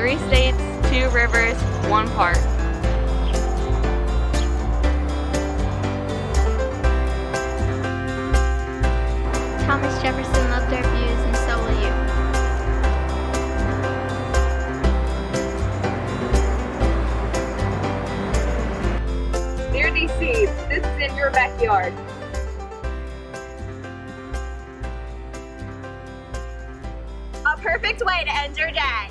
Three states, two rivers, one park. Thomas Jefferson loved our views and so will you. Near these seeds. This is in your backyard. A perfect way to end your day.